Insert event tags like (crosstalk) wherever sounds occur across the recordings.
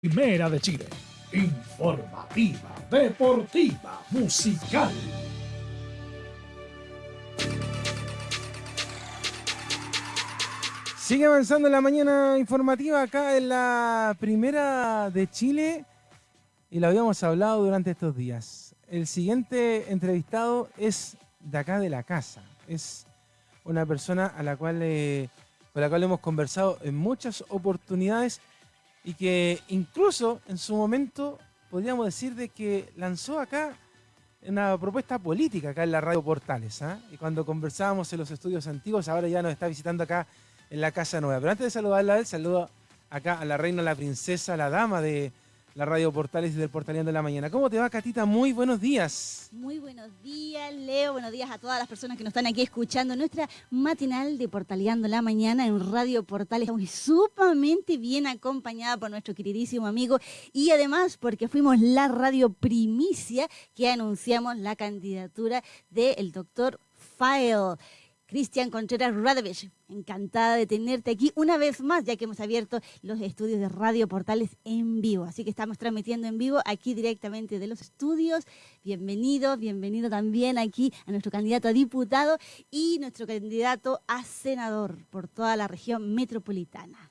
Primera de Chile. Informativa, deportiva, musical. Sigue avanzando la mañana informativa acá en la Primera de Chile y lo habíamos hablado durante estos días. El siguiente entrevistado es de acá de la casa. Es una persona a la cual, eh, con la cual hemos conversado en muchas oportunidades y que incluso en su momento podríamos decir de que lanzó acá una propuesta política acá en la radio Portales. ¿ah? Y cuando conversábamos en los estudios antiguos, ahora ya nos está visitando acá en la Casa Nueva. Pero antes de saludarla él, saludo acá a la reina, la princesa, la dama de la Radio Portales y del Portaleando de la Mañana. ¿Cómo te va, Catita? Muy buenos días. Muy buenos días, Leo. Buenos días a todas las personas que nos están aquí escuchando nuestra matinal de Portaleando la Mañana en Radio Portales. Estamos sumamente bien acompañada por nuestro queridísimo amigo y además porque fuimos la radio primicia que anunciamos la candidatura del doctor File. Cristian Contreras Radovich, encantada de tenerte aquí una vez más, ya que hemos abierto los estudios de Radio Portales en vivo. Así que estamos transmitiendo en vivo aquí directamente de los estudios. Bienvenido, bienvenido también aquí a nuestro candidato a diputado y nuestro candidato a senador por toda la región metropolitana.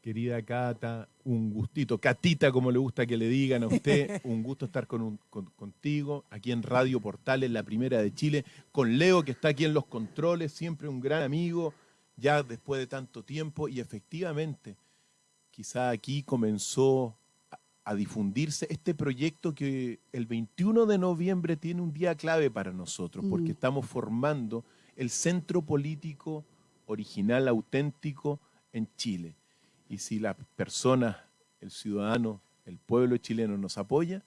Querida Cata, un gustito, Catita como le gusta que le digan a usted, (laughs) un gusto estar con contigo aquí en Radio Portales, la primera de Chile, con Leo que está aquí en los controles, siempre un gran amigo, ya después de tanto tiempo y efectivamente, quizá aquí comenzó a, a difundirse este proyecto que el 21 de noviembre tiene un día clave para nosotros, porque Mm. estamos formando el centro político original, auténtico en Chile. Y si la persona, el ciudadano, el pueblo chileno nos apoya,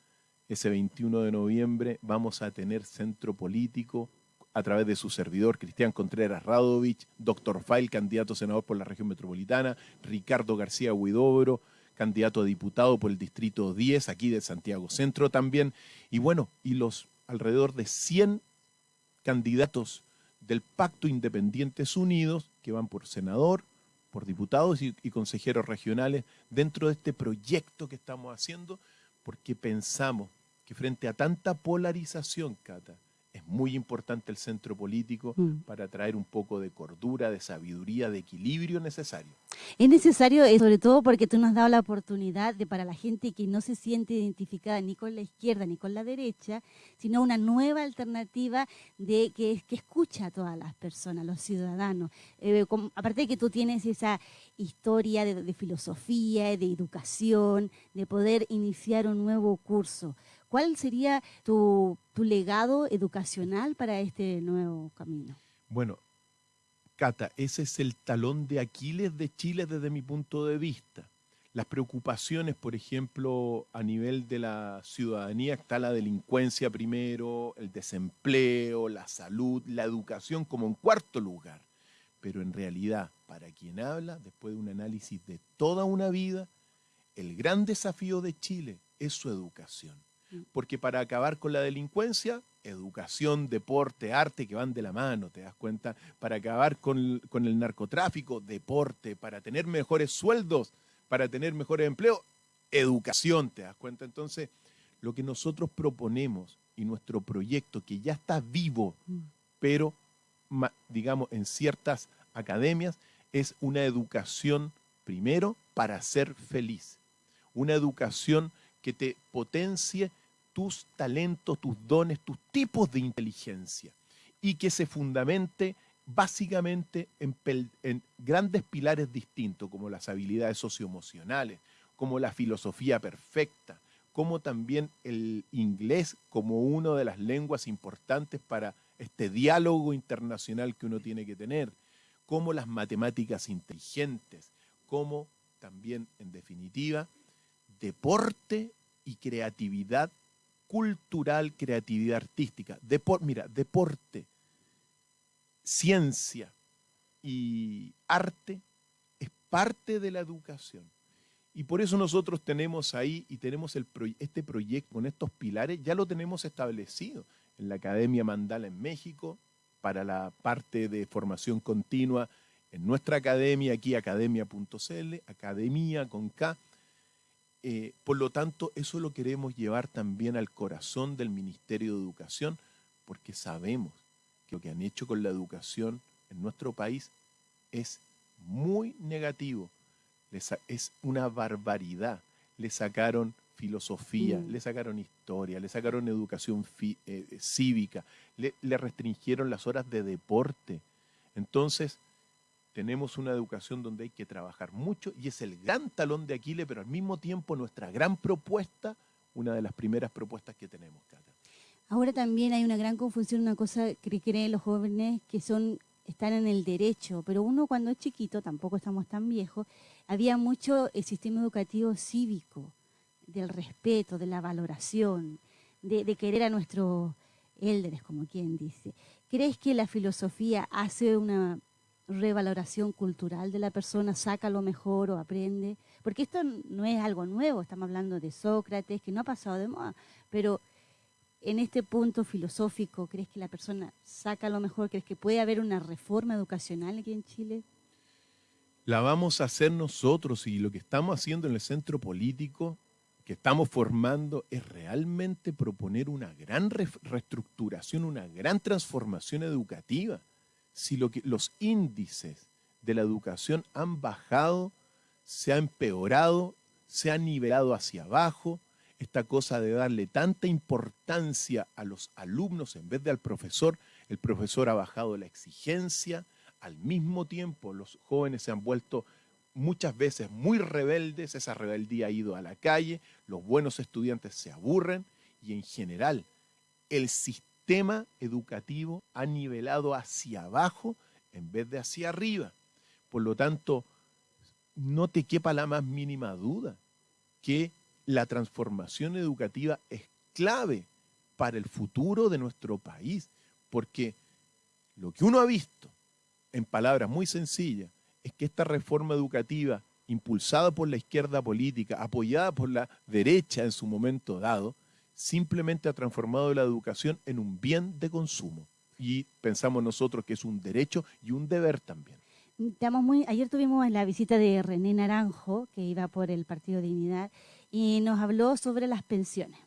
ese 21 de noviembre vamos a tener centro político a través de su servidor Cristian Contreras Radovich, doctor Fail, candidato a senador por la región metropolitana, Ricardo García Huidobro, candidato a diputado por el distrito 10, aquí de Santiago Centro también, y bueno, y los alrededor de 100 candidatos del Pacto Independientes Unidos que van por senador, por diputados y, consejeros regionales dentro de este proyecto que estamos haciendo, porque pensamos que frente a tanta polarización, Cata, es muy importante el centro político Mm. para traer un poco de cordura, de sabiduría, de equilibrio necesario. Es necesario, eh, sobre todo porque tú nos has dado la oportunidad de para la gente que no se siente identificada ni con la izquierda ni con la derecha, sino una nueva alternativa de que, que escucha a todas las personas, los ciudadanos. Eh, com- aparte de que tú tienes esa historia de, de filosofía, de educación, de poder iniciar un nuevo curso. ¿Cuál sería tu, legado educacional para este nuevo camino? Bueno, Cata, ese es el talón de Aquiles de Chile desde mi punto de vista. Las preocupaciones, por ejemplo, a nivel de la ciudadanía, está la delincuencia primero, el desempleo, la salud, la educación como en cuarto lugar. Pero en realidad, para quien habla, después de un análisis de toda una vida, el gran desafío de Chile es su educación. Porque para acabar con la delincuencia, educación, deporte, arte que van de la mano, ¿te das cuenta? Para acabar con el, con el narcotráfico, deporte, para tener mejores sueldos, para tener mejores empleos, educación, ¿te das cuenta? Entonces, lo que nosotros proponemos y nuestro proyecto, que ya está vivo, pero ma- digamos en ciertas academias, es una educación primero para ser feliz, una educación que te potencie tus talentos, tus dones, tus tipos de inteligencia. Y que se fundamente básicamente en, grandes pilares distintos como las habilidades socioemocionales, como la filosofía perfecta, como también el inglés como una de las lenguas importantes para este diálogo internacional que uno tiene que tener, como las matemáticas inteligentes, como también, en definitiva, deporte y creatividad cultural, creatividad artística. Mira, deporte, ciencia y arte es parte de la educación. Y por eso nosotros tenemos ahí y tenemos el este proyecto con estos pilares, ya lo tenemos establecido en la Academia Mandala en México, para la parte de formación continua en nuestra academia, aquí academia.cl, academia con K, eh, por lo tanto, eso lo queremos llevar también al corazón del Ministerio de Educación, porque sabemos que lo que han hecho con la educación en nuestro país es muy negativo, es una barbaridad. Le sacaron filosofía, Mm. le sacaron historia, le sacaron educación fi- eh, cívica, le, le restringieron las horas de deporte. Entonces, tenemos una educación donde hay que trabajar mucho y es el gran talón de Aquiles, pero al mismo tiempo nuestra gran propuesta, una de las primeras propuestas que tenemos, Cata. Ahora también hay una gran confusión, una cosa que creen los jóvenes que son están en el derecho, pero uno cuando es chiquito, tampoco estamos tan viejos, había mucho el sistema educativo cívico, del respeto, de la valoración, de, de querer a nuestros élderes, como quien dice. ¿Crees que la filosofía hace una revaloración cultural de la persona, saca lo mejor o aprende? Porque esto no es algo nuevo, estamos hablando de Sócrates, que no ha pasado de moda, pero en este punto filosófico, ¿crees que la persona saca lo mejor? ¿Crees que puede haber una reforma educacional aquí en Chile? La vamos a hacer nosotros y lo que estamos haciendo en el centro político que estamos formando es realmente proponer una gran re- reestructuración, una gran transformación educativa. Si los índices de la educación han bajado, se ha empeorado, se ha nivelado hacia abajo, esta cosa de darle tanta importancia a los alumnos en vez de al profesor, el profesor ha bajado la exigencia, al mismo tiempo los jóvenes se han vuelto muchas veces muy rebeldes, esa rebeldía ha ido a la calle, los buenos estudiantes se aburren y en general el sistema educativo ha nivelado hacia abajo en vez de hacia arriba. Por lo tanto, no te quepa la más mínima duda que la transformación educativa es clave para el futuro de nuestro país, porque lo que uno ha visto, en palabras muy sencillas, es que esta reforma educativa, impulsada por la izquierda política, apoyada por la derecha en su momento dado, simplemente ha transformado la educación en un bien de consumo. Y pensamos nosotros que es un derecho y un deber también. Ayer tuvimos la visita de René Naranjo, que iba por el Partido Dignidad, y nos habló sobre las pensiones.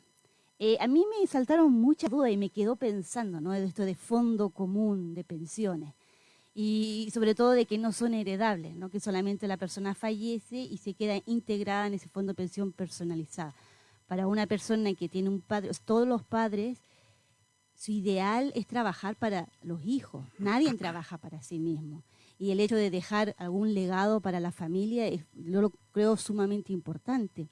Eh, a mí me saltaron muchas dudas y me quedó pensando, ¿no? De esto de fondo común de pensiones. Y sobre todo de que no son heredables, ¿no? Que solamente la persona fallece y se queda integrada en ese fondo de pensión personalizada. Para una persona que tiene un padre, todos los padres, su ideal es trabajar para los hijos. Nadie (coughs) trabaja para sí mismo y el hecho de dejar algún legado para la familia es, yo lo creo sumamente importante.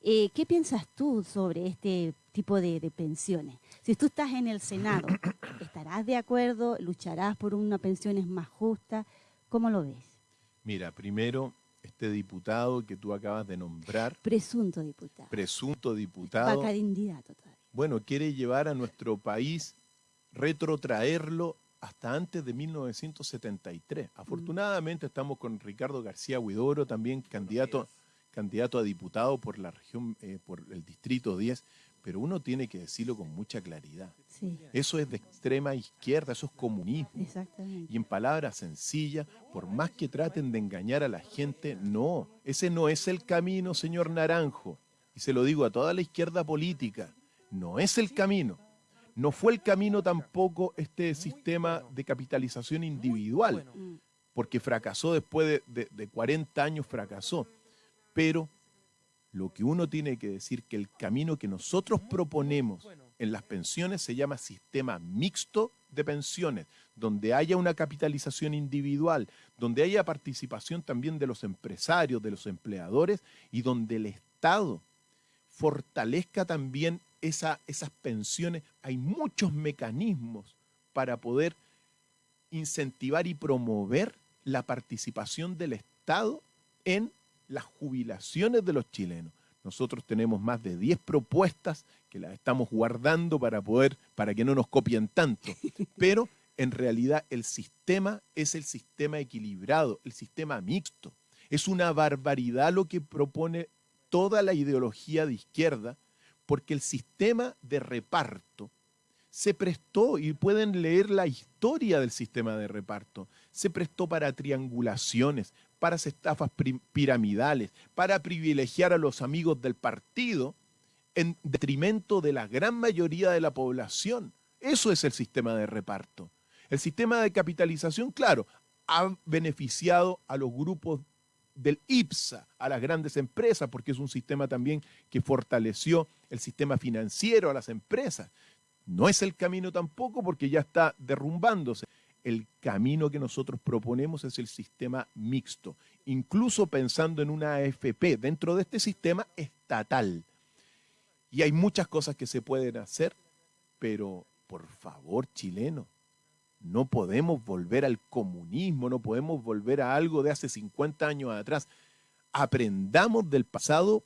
Eh, ¿Qué piensas tú sobre este tipo de, de, pensiones? Si tú estás en el Senado, (coughs) ¿estarás de acuerdo? ¿Lucharás por una pensiones más justa? ¿Cómo lo ves? Mira, primero, este diputado que tú acabas de nombrar. Presunto diputado. Presunto diputado. Va candidato todavía. Bueno, quiere llevar a nuestro país, retrotraerlo hasta antes de 1973. Afortunadamente estamos con Ricardo García Huidoro, también candidato, candidato a diputado por la región, eh, por el distrito 10, pero uno tiene que decirlo con mucha claridad. Sí. Eso es de extrema izquierda, eso es comunismo. Exactamente. Y en palabras sencillas, por más que traten de engañar a la gente, no, ese no es el camino, señor Naranjo. Y se lo digo a toda la izquierda política, no es el camino. No fue el camino tampoco este sistema de capitalización individual, porque fracasó después de, de, de, 40 años, fracasó. Pero lo que uno tiene que decir que el camino que nosotros proponemos en las pensiones se llama sistema mixto de pensiones, donde haya una capitalización individual, donde haya participación también de los empresarios, de los empleadores y donde el Estado fortalezca también esa, esas pensiones, hay muchos mecanismos para poder incentivar y promover la participación del Estado en las jubilaciones de los chilenos. Nosotros tenemos más de 10 propuestas que las estamos guardando para poder, para que no nos copien tanto. (laughs) Pero en realidad el sistema es el sistema equilibrado, el sistema mixto. Es una barbaridad lo que propone toda la ideología de izquierda, porque el sistema de reparto se prestó, y pueden leer la historia del sistema de reparto, se prestó para triangulaciones, para estafas piramidales, para privilegiar a los amigos del partido en detrimento de la gran mayoría de la población. Eso es el sistema de reparto. El sistema de capitalización, claro, ha beneficiado a los grupos del IPSA, a las grandes empresas, porque es un sistema también que fortaleció el sistema financiero a las empresas. No es el camino tampoco porque ya está derrumbándose. El camino que nosotros proponemos es el sistema mixto, incluso pensando en una AFP dentro de este sistema estatal. Y hay muchas cosas que se pueden hacer, pero por favor, chileno, no podemos volver al comunismo, no podemos volver a algo de hace 50 años atrás. Aprendamos del pasado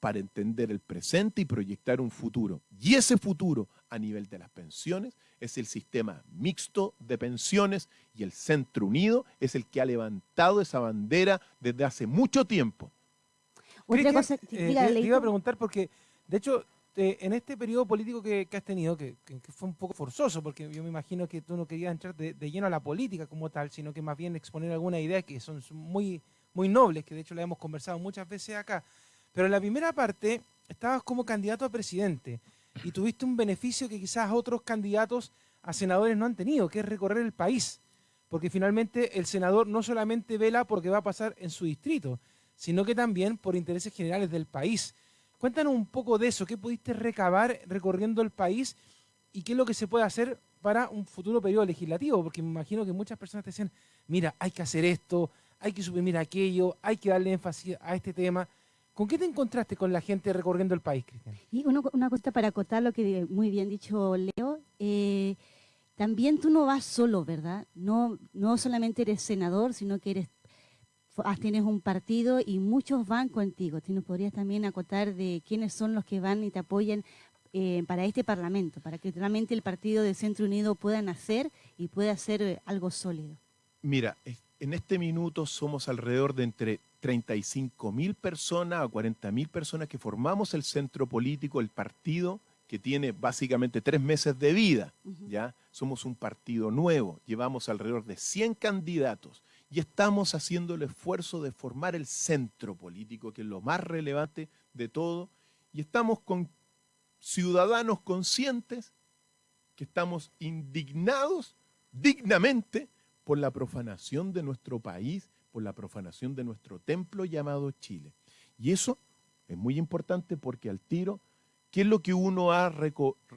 para entender el presente y proyectar un futuro. Y ese futuro a nivel de las pensiones es el sistema mixto de pensiones y el Centro Unido es el que ha levantado esa bandera desde hace mucho tiempo. Otra cosa, eh, te iba a preguntar porque, de hecho, este, en este periodo político que, has tenido, que, fue un poco forzoso, porque yo me imagino que tú no querías entrar de, lleno a la política como tal, sino que más bien exponer algunas ideas que son muy, muy nobles, que de hecho la hemos conversado muchas veces acá. Pero en la primera parte estabas como candidato a presidente y tuviste un beneficio que quizás otros candidatos a senadores no han tenido, que es recorrer el país. Porque finalmente el senador no solamente vela porque va a pasar en su distrito, sino que también por intereses generales del país. Cuéntanos un poco de eso, qué pudiste recabar recorriendo el país y qué es lo que se puede hacer para un futuro periodo legislativo, porque me imagino que muchas personas te decían, mira, hay que hacer esto, hay que suprimir aquello, hay que darle énfasis a este tema. ¿Con qué te encontraste con la gente recorriendo el país, Cristian? Y una cosa para acotar lo que muy bien dicho Leo, eh, también tú no vas solo, ¿verdad? No, no solamente eres senador, sino que eres Ah, tienes un partido y muchos van contigo. ¿Tú nos podrías también acotar de quiénes son los que van y te apoyan eh, para este Parlamento, para que realmente el partido de Centro Unido pueda nacer y pueda hacer eh, algo sólido? Mira, en este minuto somos alrededor de entre 35 mil personas a 40 mil personas que formamos el centro político, el partido que tiene básicamente tres meses de vida. ¿ya? Somos un partido nuevo, llevamos alrededor de 100 candidatos y estamos haciendo el esfuerzo de formar el centro político, que es lo más relevante de todo, y estamos con ciudadanos conscientes que estamos indignados dignamente por la profanación de nuestro país, por la profanación de nuestro templo llamado Chile. Y eso es muy importante porque al tiro, ¿qué es lo que uno ha,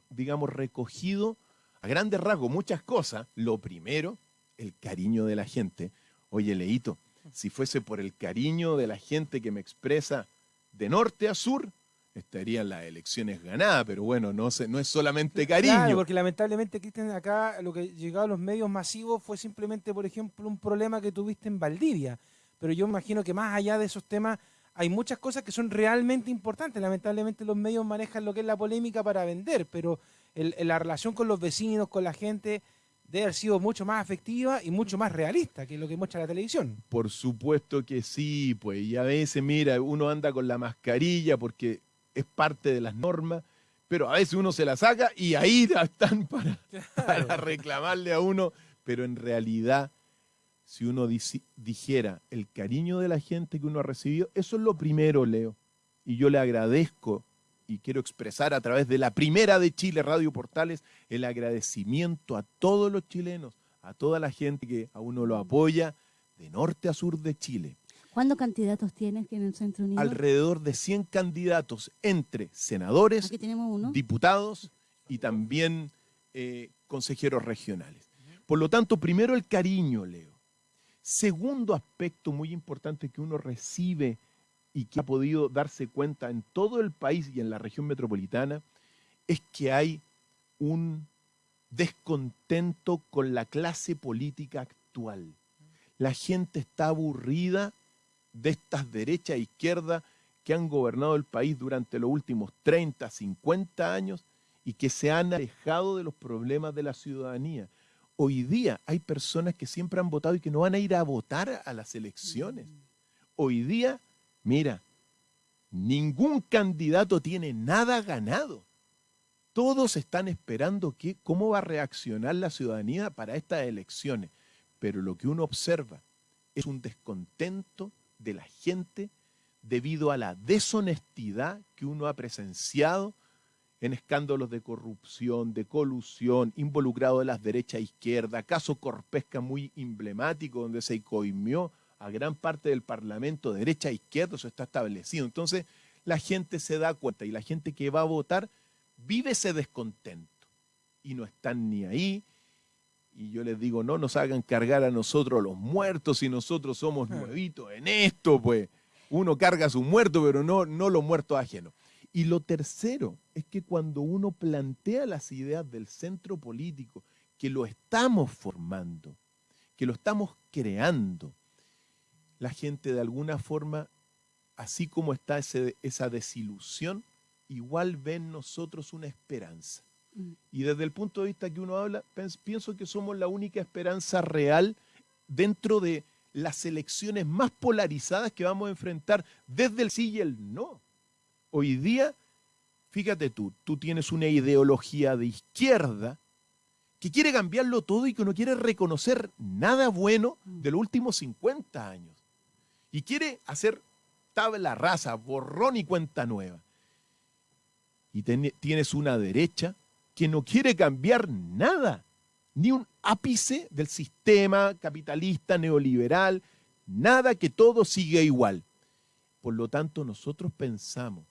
digamos, recogido a grandes rasgos? Muchas cosas. Lo primero, el cariño de la gente. Oye, Leito, si fuese por el cariño de la gente que me expresa de norte a sur, estarían las elecciones ganadas, pero bueno, no, no es solamente cariño. Claro, porque lamentablemente, Cristian, acá lo que llegó a los medios masivos fue simplemente, por ejemplo, un problema que tuviste en Valdivia. Pero yo imagino que más allá de esos temas hay muchas cosas que son realmente importantes. Lamentablemente los medios manejan lo que es la polémica para vender, pero la relación con los vecinos, con la gente, debe haber sido mucho más afectiva y mucho más realista que lo que muestra la televisión. Por supuesto que sí, pues, y a veces, mira, uno anda con la mascarilla porque es parte de las normas, pero a veces uno se la saca y ahí están (laughs) para, para reclamarle a uno, pero en realidad, si uno dijera el cariño de la gente que uno ha recibido, eso es lo primero, Leo, y yo le agradezco y quiero expresar a través de la primera de Chile, Radio Portales, el agradecimiento a todos los chilenos, a toda la gente que a uno lo apoya, de norte a sur de Chile. ¿Cuántos candidatos tienes en el Centro Unido? Alrededor de 100 candidatos entre senadores, diputados y también eh, consejeros regionales. Por lo tanto, primero el cariño, Leo. Segundo aspecto muy importante que uno recibe y que ha podido darse cuenta en todo el país y en la región metropolitana es que hay un descontento con la clase política actual. La gente está aburrida de estas derechas e izquierdas que han gobernado el país durante los últimos 30, 50 años y que se han alejado de los problemas de la ciudadanía. Hoy día hay personas que siempre han votado y que no van a ir a votar a las elecciones. Hoy día Mira, ningún candidato tiene nada ganado. Todos están esperando cómo va a reaccionar la ciudadanía para estas elecciones. Pero lo que uno observa es un descontento de la gente debido a la deshonestidad que uno ha presenciado en escándalos de corrupción, de colusión, involucrado de las derechas e izquierda, caso Corpesca muy emblemático donde se coimió a gran parte del Parlamento, derecha e izquierda, eso está establecido. Entonces, la gente se da cuenta y la gente que va a votar vive ese descontento y no están ni ahí. Y yo les digo, no nos hagan cargar a nosotros los muertos y nosotros somos nuevitos en esto, pues. Uno carga a su muerto, pero no, no los muertos ajenos. Y lo tercero es que cuando uno plantea las ideas del centro político, que lo estamos formando, que lo estamos creando, la gente de alguna forma, así como está esa desilusión, igual ve en nosotros una esperanza. Mm. Y desde el punto de vista que uno habla, pienso que somos la única esperanza real dentro de las elecciones más polarizadas que vamos a enfrentar desde el sí y el no. Hoy día, fíjate tú, tú tienes una ideología de izquierda que quiere cambiarlo todo y que no quiere reconocer nada bueno mm. de los últimos 50 años. Y quiere hacer tabla rasa, borrón y cuenta nueva. Y tienes una derecha que no quiere cambiar nada, ni un ápice del sistema capitalista neoliberal, nada que todo siga igual. Por lo tanto, nosotros pensamos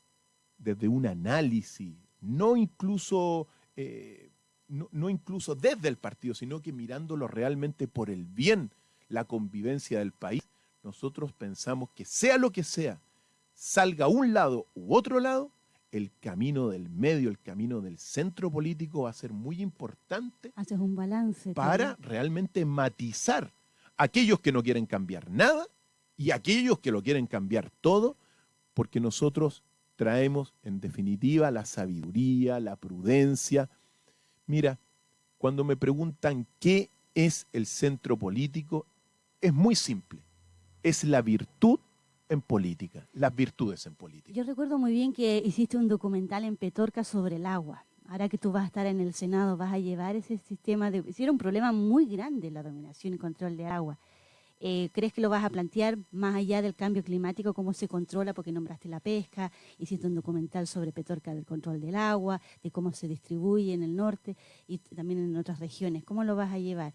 desde un análisis, no incluso, eh, no, incluso desde el partido, sino que mirándolo realmente por el bien, la convivencia del país, nosotros pensamos que sea lo que sea, salga un lado u otro lado, el camino del medio, el camino del centro político va a ser muy importante. Haces un balance. Para realmente matizar aquellos que no quieren cambiar nada y aquellos que lo quieren cambiar todo, porque nosotros traemos en definitiva la sabiduría, la prudencia. Mira, cuando me preguntan qué es el centro político, es muy simple. Es la virtud en política, las virtudes en política. Yo recuerdo muy bien que hiciste un documental en Petorca sobre el agua. Ahora que tú vas a estar en el Senado, vas a llevar ese sistema de... Si era un problema muy grande la dominación y control de agua. Eh, ¿Crees que lo vas a plantear más allá del cambio climático, cómo se controla, porque nombraste la pesca, hiciste un documental sobre Petorca del control del agua, de cómo se distribuye en el norte y también en otras regiones? ¿Cómo lo vas a llevar?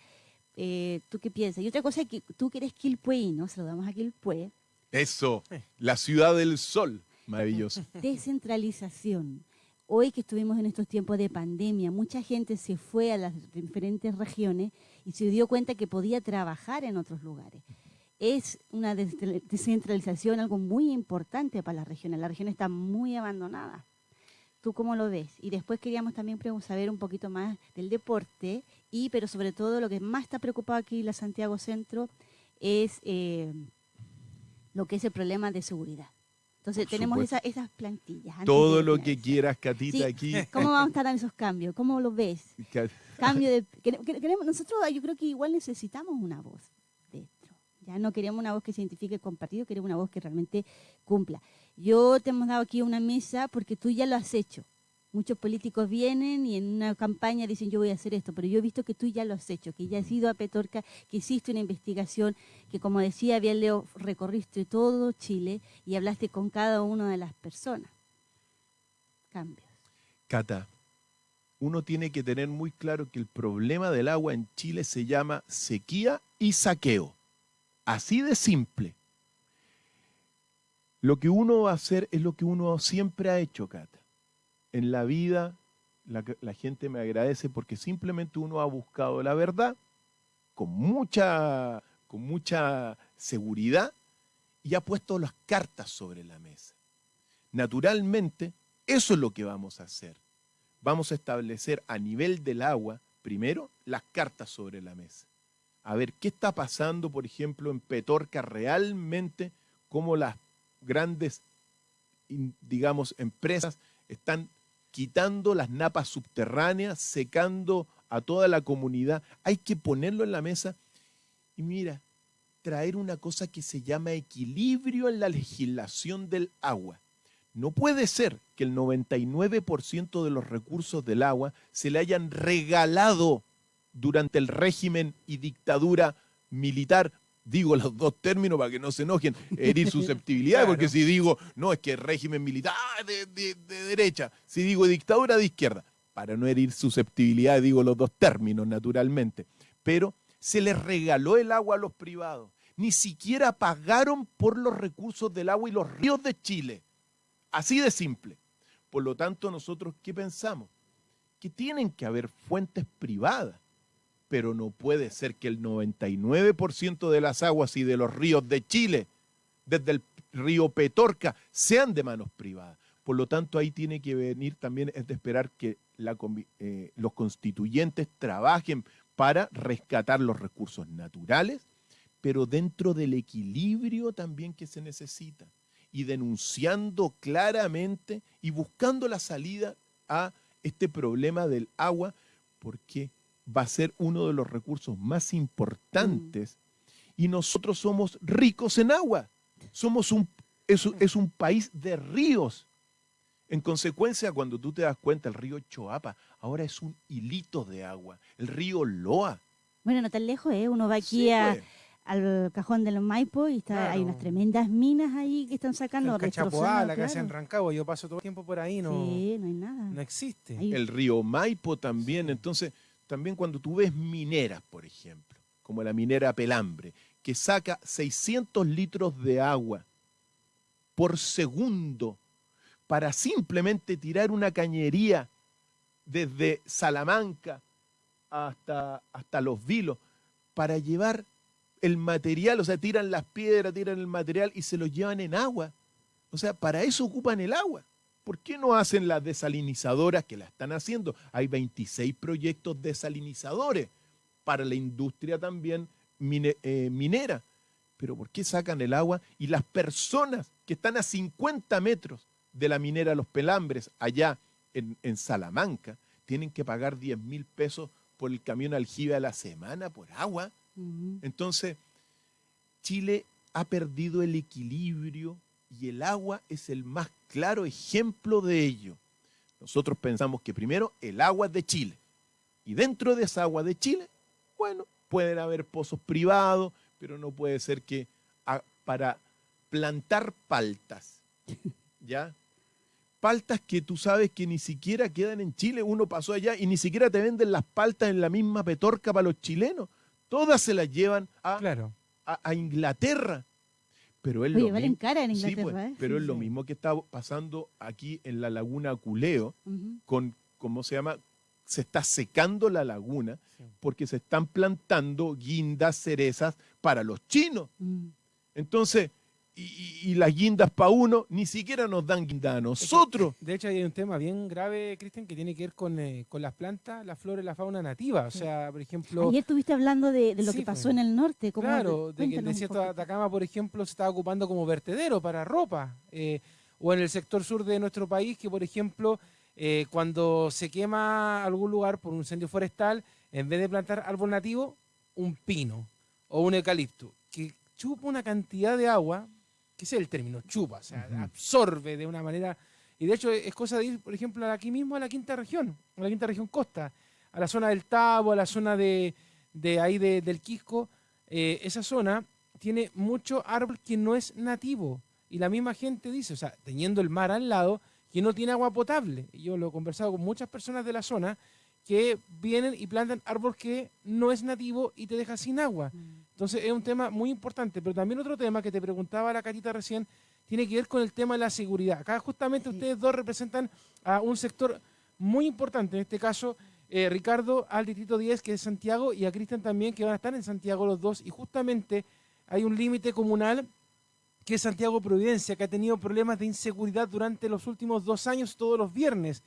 Eh, ¿Tú qué piensas? Y otra cosa es que tú que eres Quilpué, ¿no? Saludamos a Quilpué. Eso, la ciudad del sol, maravilloso. (laughs) Descentralización. Hoy que estuvimos en estos tiempos de pandemia, mucha gente se fue a las diferentes regiones y se dio cuenta que podía trabajar en otros lugares. Es una descentralización algo muy importante para las regiones. La región está muy abandonada. ¿Tú cómo lo ves? Y después queríamos también saber un poquito más del deporte, y pero sobre todo lo que más está preocupado aquí en la Santiago Centro es eh, lo que es el problema de seguridad. Entonces tenemos esas plantillas. Todo lo que quieras, Catita, aquí. (laughs) ¿Cómo vamos a estar en esos cambios? ¿Cómo lo ves? Cambio de... (laughs) Queremos, nosotros yo creo que igual necesitamos una voz dentro. Ya no queremos una voz que se identifique con partido, queremos una voz que realmente cumpla. Yo te hemos dado aquí una mesa porque tú ya lo has hecho. Muchos políticos vienen y en una campaña dicen yo voy a hacer esto, pero yo he visto que tú ya lo has hecho, que ya has ido a Petorca, que hiciste una investigación, que como decía bien Leo, recorriste todo Chile y hablaste con cada una de las personas. Cambios. Cata, uno tiene que tener muy claro que el problema del agua en Chile se llama sequía y saqueo. Así de simple. Lo que uno va a hacer es lo que uno siempre ha hecho, Cata en la vida la, gente me agradece porque simplemente uno ha buscado la verdad con mucha, con mucha seguridad y ha puesto las cartas sobre la mesa. Naturalmente, eso es lo que vamos a hacer. Vamos a establecer a nivel del agua, primero, las cartas sobre la mesa. A ver qué está pasando, por ejemplo, en Petorca realmente, cómo las grandes, digamos, empresas están quitando las napas subterráneas, secando a toda la comunidad. Hay que ponerlo en la mesa y mira, traer una cosa que se llama equilibrio en la legislación del agua. No puede ser que el 99% de los recursos del agua se le hayan regalado durante el régimen y dictadura militar digo los dos términos para que no se enojen, herir susceptibilidad, (laughs) Claro. porque si digo, no, es que régimen militar de, de- de derecha, si digo dictadura de izquierda, para no herir susceptibilidad digo los dos términos naturalmente, pero se les regaló el agua a los privados, ni siquiera pagaron por los recursos del agua y los ríos de Chile, así de simple. Por lo tanto, nosotros, ¿qué pensamos? Que tienen que haber fuentes privadas pero no puede ser que el 99% de las aguas y de los ríos de Chile, desde el río Petorca, sean de manos privadas. Por lo tanto, ahí tiene que venir también, es de esperar que eh, los constituyentes trabajen para rescatar los recursos naturales, pero dentro del equilibrio también que se necesita, y denunciando claramente y buscando la salida a este problema del agua, porque va a ser uno de los recursos más importantes y nosotros somos ricos en agua. Somos un, es, un- es un país de ríos. En consecuencia, cuando tú te das cuenta, el río Choapa ahora es un hilito de agua. El río Loa. Bueno, no tan lejos, ¿eh? Uno va aquí Sí, a- pues. al cajón del Maipo y está, hay Claro. unas tremendas minas ahí que están sacando, En Cachapoá, la en claro. Rancagua, yo paso todo el tiempo por ahí, no, Sí, no hay nada. no existe. Ahí- el río Maipo también. Entonces, también cuando tú ves mineras, por ejemplo, como la minera Pelambre, que saca 600 litros de agua por segundo para simplemente tirar una cañería desde Salamanca hasta, hasta Los Vilos para llevar el material, o sea, tiran las piedras, tiran el material y se lo llevan en agua. O sea, para eso ocupan el agua. ¿Por qué no hacen las desalinizadoras que la están haciendo? Hay 26 proyectos desalinizadores para la industria también mine- eh, minera. Pero ¿por qué sacan el agua? Y las personas que están a 50 metros de la minera Los Pelambres, allá en, en Salamanca, tienen que pagar 10 mil pesos por el camión aljibe a la semana por agua. Entonces, Chile ha perdido el equilibrio y el agua es el más claro ejemplo de ello. Nosotros pensamos que primero el agua es de Chile y dentro de esa agua de Chile, bueno, pueden haber pozos privados, pero no puede ser que a- para plantar paltas, (laughs) ¿ya? Paltas que tú sabes que ni siquiera quedan en Chile, uno pasó allá y ni siquiera te venden las paltas en la misma petorca para los chilenos. Todas se las llevan a, Claro. a- a Inglaterra. Pero es Oye, lo valen mismo. cara en Sí, Inglaterra, pues, ¿eh? pero Sí, es lo sí. mismo que está pasando aquí en la laguna Culeo con, ¿cómo se llama? Se está secando la laguna Sí. porque se están plantando guindas, cerezas para los chinos. Mm. Entonces, y, y- y las guindas para uno, ni siquiera nos dan guinda a nosotros. De hecho, hay un tema bien grave, Cristian, que tiene que ver con, eh, con las plantas, la flora y la fauna nativa. O sea, por ejemplo, Ayer estuviste hablando de, de lo Sí, que pasó pues. en el norte. ¿cómo? claro, de que el desierto de. Atacama, por ejemplo, se estaba ocupando como vertedero para ropa. eh, o en el sector sur de nuestro país, que por ejemplo, eh, cuando se quema algún lugar por un incendio forestal, en vez de plantar árbol nativo, un pino o un eucalipto, que chupa una cantidad de agua, que es el término, chupa, o sea, absorbe de una manera... Y de hecho es cosa de ir, por ejemplo, aquí mismo a la quinta región, a la quinta región costa, a la zona del Tabo, a la zona de, de ahí de- del Quisco, eh, esa zona tiene mucho árbol que no es nativo. Y la misma gente dice, o sea, teniendo el mar al lado, que no tiene agua potable. Y yo lo he conversado con muchas personas de la zona que vienen y plantan árbol que no es nativo y te deja sin agua. Mm. Entonces es un tema muy importante. Pero también otro tema que te preguntaba la Catita recién tiene que ver con el tema de la seguridad. Acá justamente ustedes dos representan a un sector muy importante, en este caso eh, Ricardo al Distrito 10, que es Santiago, y a Cristian también, que van a estar en Santiago los dos. Y justamente hay un límite comunal que es Santiago Providencia, que ha tenido problemas de inseguridad durante los últimos dos años, todos los viernes.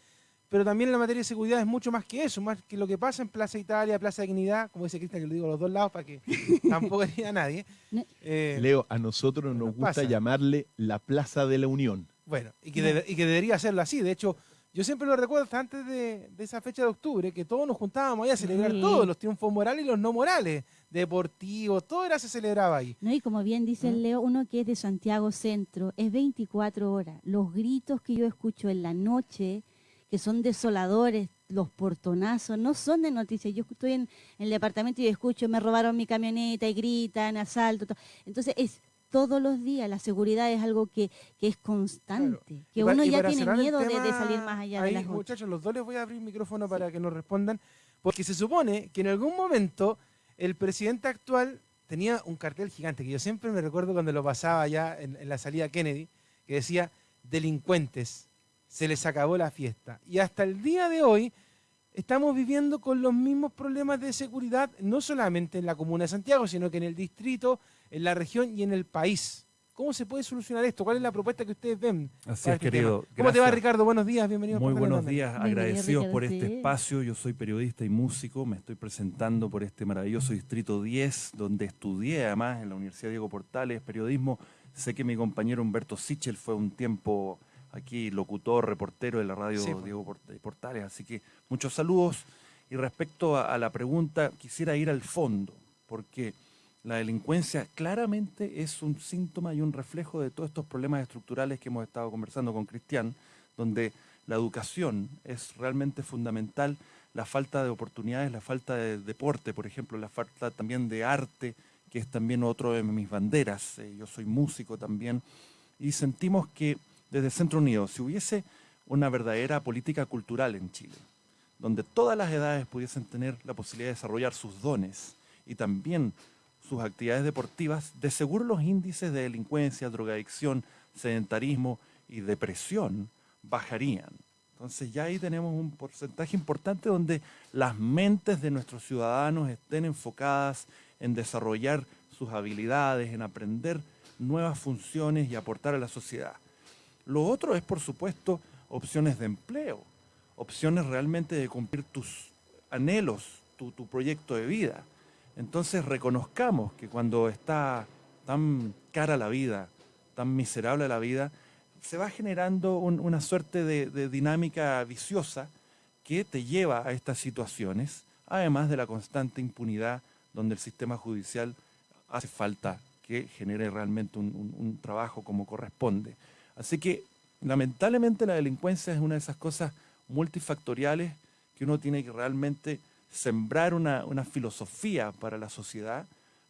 Pero también la materia de seguridad es mucho más que eso, más que lo que pasa en Plaza Italia, Plaza Dignidad, como dice Cristian, que lo digo a los dos lados para que (laughs) tampoco haya nadie. Ne- Eh, Leo, a nosotros nos nos gusta pasa. llamarle la Plaza de la Unión. Bueno, y que, y que debería hacerlo así. De hecho, yo siempre lo recuerdo hasta antes de, de esa fecha de octubre, que todos nos juntábamos ahí a celebrar Sí. todos, los triunfos morales y los no morales, deportivos, todo era se celebraba ahí. No, y como bien dice ¿Mm? el Leo, uno que es de Santiago Centro, es 24 horas. Los gritos que yo escucho en la noche, que son desoladores, los portonazos no son de noticias. Yo estoy en, el departamento y escucho, me robaron mi camioneta y gritan, asalto. Entonces es todos los días. La seguridad es algo que, es constante, que uno ya tiene miedo de, salir más allá de las Muchachos, los dos les voy a abrir el micrófono para que nos respondan, porque se supone que en algún momento el presidente actual tenía un cartel gigante, que yo siempre me recuerdo cuando lo pasaba ya en, en la salida Kennedy, que decía, delincuentes, se les acabó la fiesta. Y hasta el día de hoy estamos viviendo con los mismos problemas de seguridad, no solamente en la comuna de Santiago, sino que en el distrito, en la región y en el país. ¿Cómo se puede solucionar esto? ¿Cuál es la propuesta que ustedes ven? Así es, este querido. ¿Cómo te va, Ricardo? Buenos días, bienvenido. Muy buenos días, agradecidos por este espacio. Yo soy periodista y músico, me estoy presentando por este maravilloso Distrito 10, donde estudié además en la Universidad Diego Portales periodismo. Sé que mi compañero Humberto Sichel fue un tiempo aquí locutor, reportero de la radio Diego Portales, así que muchos saludos. Y respecto a la pregunta, quisiera ir al fondo, porque la delincuencia claramente es un síntoma y un reflejo de todos estos problemas estructurales que hemos estado conversando con Cristian, donde la educación es realmente fundamental, la falta de oportunidades, la falta de deporte, por ejemplo, la falta también de arte, que es también otro de mis banderas. Eh, yo soy músico también, y sentimos que desde Centro Unido, si hubiese una verdadera política cultural en Chile, donde todas las edades pudiesen tener la posibilidad de desarrollar sus dones y también sus actividades deportivas, de seguro los índices de delincuencia, drogadicción, sedentarismo y depresión bajarían. Entonces ya ahí tenemos un porcentaje importante donde las mentes de nuestros ciudadanos estén enfocadas en desarrollar sus habilidades, en aprender nuevas funciones y aportar a la sociedad. Lo otro es, por supuesto, opciones de empleo, opciones realmente de cumplir tus anhelos, tu, proyecto de vida. Entonces reconozcamos que cuando está tan cara la vida, tan miserable la vida, se va generando una suerte de, dinámica viciosa que te lleva a estas situaciones, además de la constante impunidad donde el sistema judicial hace falta que genere realmente un trabajo como corresponde. Así que lamentablemente la delincuencia es una de esas cosas multifactoriales que uno tiene que realmente sembrar una, filosofía para la sociedad,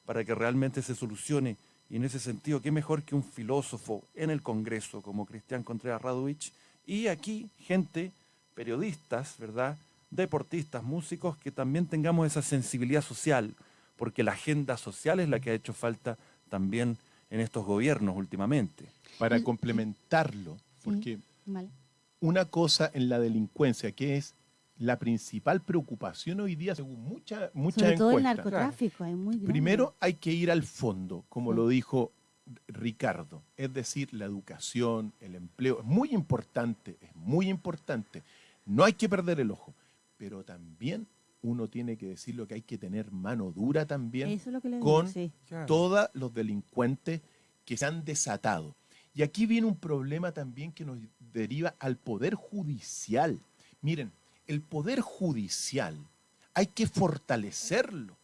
para que realmente se solucione. Y en ese sentido, qué mejor que un filósofo en el Congreso como Cristian Contreras Radovich y aquí gente, periodistas, ¿verdad? Deportistas, músicos, que también tengamos esa sensibilidad social, porque la agenda social es la que ha hecho falta también en estos gobiernos últimamente. Para complementarlo, porque una cosa en la delincuencia que es la principal preocupación hoy día, según muchas mucha Sobre todo el narcotráfico, es muy Primero hay que ir al fondo, como lo dijo Ricardo, es decir, la educación, el empleo, es muy importante, es muy importante. No hay que perder el ojo, pero también uno tiene que decir lo que hay que tener mano dura también con todos los delincuentes que se han desatado. Y aquí viene un problema también que nos deriva al Poder Judicial. Miren, el Poder Judicial hay que fortalecerlo,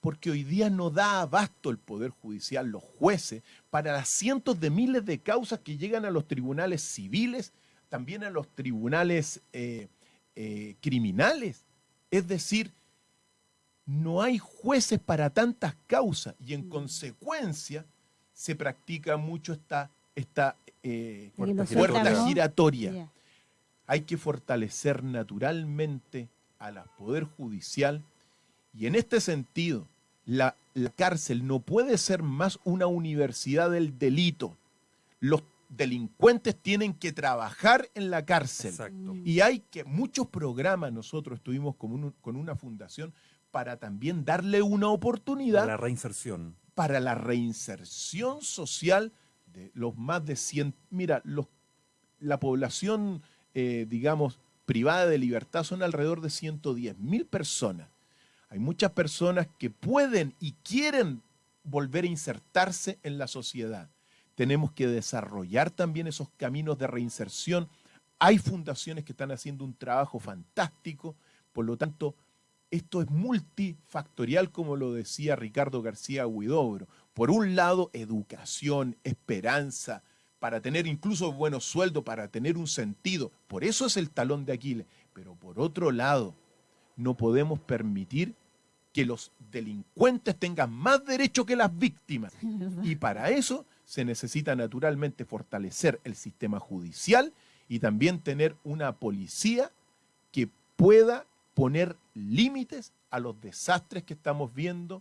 porque hoy día no da abasto el Poder Judicial, los jueces, para las cientos de miles de causas que llegan a los tribunales civiles, también a los tribunales eh, eh, criminales. Es decir, no hay jueces para tantas causas y en mm. consecuencia se practica mucho esta, esta eh, puerta giratoria hay que fortalecer naturalmente a la Poder Judicial y en este sentido, la, cárcel no puede ser más una universidad del delito. Los delincuentes tienen que trabajar en la cárcel. Y hay que, muchos programas nosotros estuvimos con, con una fundación para también darle una oportunidad. Para la reinserción. Para la reinserción social de los más de 100. Mira, los, la población eh, digamos, privada de libertad son alrededor de 110 mil personas. Hay muchas personas que pueden y quieren volver a insertarse en la sociedad. Tenemos que desarrollar también esos caminos de reinserción. Hay fundaciones que están haciendo un trabajo fantástico, por lo tanto, esto es multifactorial, como lo decía Ricardo García Huidobro. Por un lado, educación, esperanza, para tener incluso buenos sueldos, para tener un sentido. Por eso es el talón de Aquiles. Pero por otro lado, no podemos permitir que los delincuentes tengan más derecho que las víctimas. (laughs) Y para eso se necesita naturalmente fortalecer el sistema judicial y también tener una policía que pueda poner límites a los desastres que estamos viendo.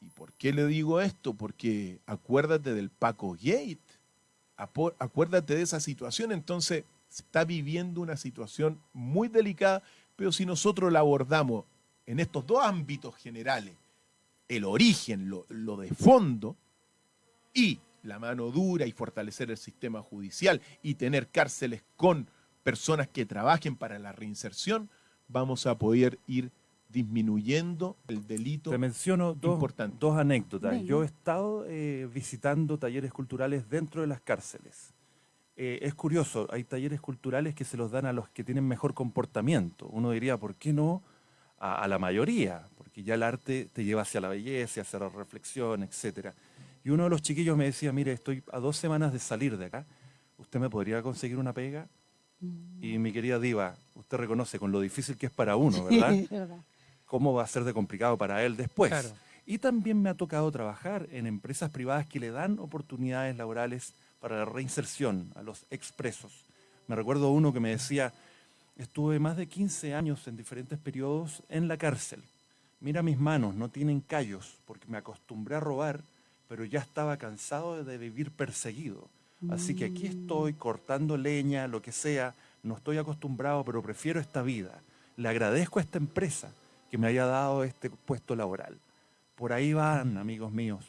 ¿Y por qué le digo esto? Porque acuérdate del Paco Gate, acuérdate de esa situación, entonces se está viviendo una situación muy delicada, pero si nosotros la abordamos en estos dos ámbitos generales, el origen, lo, lo de fondo, y la mano dura y fortalecer el sistema judicial y tener cárceles con personas que trabajen para la reinserción, vamos a poder ir disminuyendo el delito. Te menciono dos, dos anécdotas. Yo he estado eh, visitando talleres culturales dentro de las cárceles. Eh, es curioso, hay talleres culturales que se los dan a los que tienen mejor comportamiento. Uno diría, ¿por qué no a, a la mayoría? Porque ya el arte te lleva hacia la belleza, hacia la reflexión, etcétera. Y uno de los chiquillos me decía, mire, estoy a dos semanas de salir de acá, ¿usted me podría conseguir una pega? Mm. Y mi querida Diva, usted reconoce con lo difícil que es para uno, ¿verdad? ¿Cómo va a ser de complicado para él después? Y también me ha tocado trabajar en empresas privadas que le dan oportunidades laborales para la reinserción a los expresos. Me recuerdo uno que me decía, estuve más de 15 años en diferentes periodos en la cárcel. Mira mis manos, no tienen callos, porque me acostumbré a robar pero ya estaba cansado de vivir perseguido. Así que aquí mm. estoy cortando leña, lo que sea, no estoy acostumbrado, pero prefiero esta vida. Le agradezco a esta empresa que me haya dado este puesto laboral. Por ahí van, amigos míos,